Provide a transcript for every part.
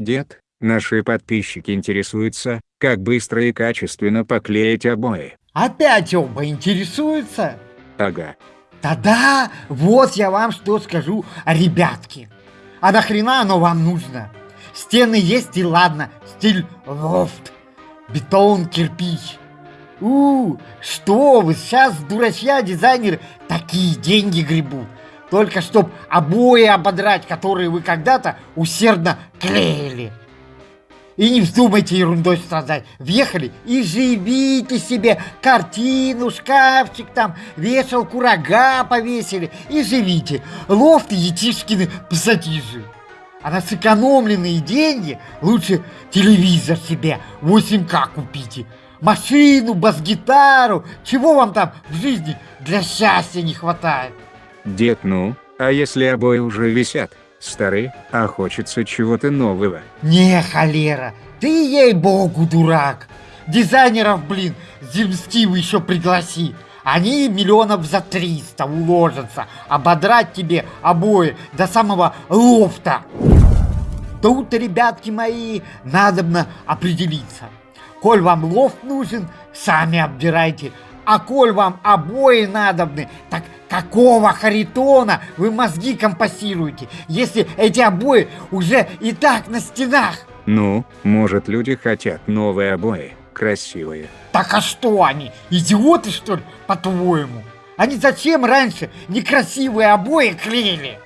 Дед, наши подписчики интересуются, как быстро и качественно поклеить обои. Опять оба интересуются? Ага. Тогда вот я вам что скажу, ребятки. А нахрена оно вам нужно? Стены есть и ладно, стиль лофт, бетон, кирпич. У, что вы, сейчас дурачья дизайнер такие деньги гребут. Только чтоб обои ободрать, которые вы когда-то усердно клеили. И не вздумайте ерундой страдать. Въехали и живите себе. Картину, шкафчик там, вешалку, рога повесили. И живите. Лофты Етишкины пассатижи. А на сэкономленные деньги лучше телевизор себе 8К купите. Машину, бас-гитару. Чего вам там в жизни для счастья не хватает? Дед, ну, а если обои уже висят? Старые, а хочется чего-то нового. Не, холера, ты ей-богу дурак. Дизайнеров, блин, земстивы еще пригласи. Они миллионов за 300 уложатся ободрать тебе обои до самого лофта. Тут, ребятки мои, надобно определиться. Коль вам лофт нужен, сами обдирайте. А коль вам обои надобны, так какого харитона вы мозги компасируете, если эти обои уже и так на стенах? Ну, может люди хотят новые обои, красивые. Так а что они, идиоты что ли, по-твоему? Они зачем раньше некрасивые обои клеили?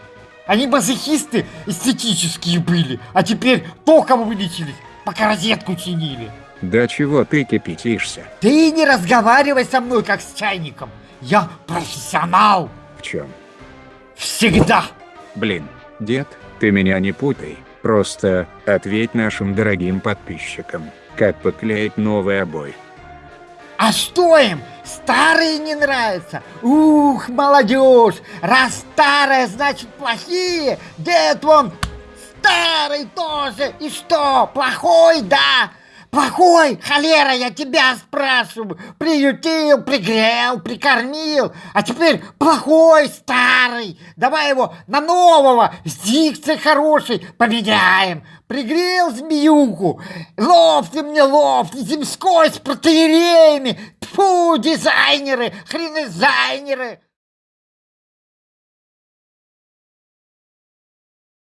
Они мазохисты эстетические были, а теперь током вылечились, пока розетку чинили. Да чего ты кипятишься? Ты не разговаривай со мной, как с чайником. Я профессионал. В чем? Всегда. Блин, дед, ты меня не путай. Просто ответь нашим дорогим подписчикам, как поклеить новый обой. А что им? Старые не нравятся? Ух, молодежь! Раз старые, значит плохие! Дед вон старый тоже! И что, плохой, да? Плохой, холера, я тебя спрашиваю. Приютил, пригрел, прикормил. А теперь плохой, старый. Давай его на нового, с хорошей поменяем. Пригрел змеюку. Лофт мне лофт, земской с протеереями. Тьфу, дизайнеры, хренозайнеры.